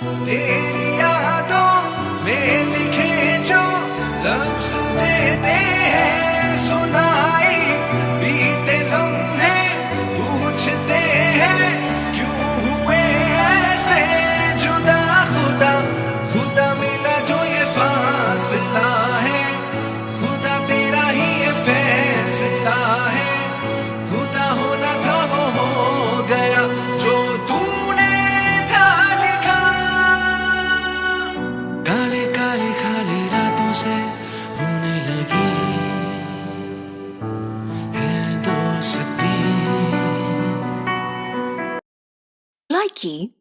तेरी यादों में लिखे जो लफ्ज देते Nike.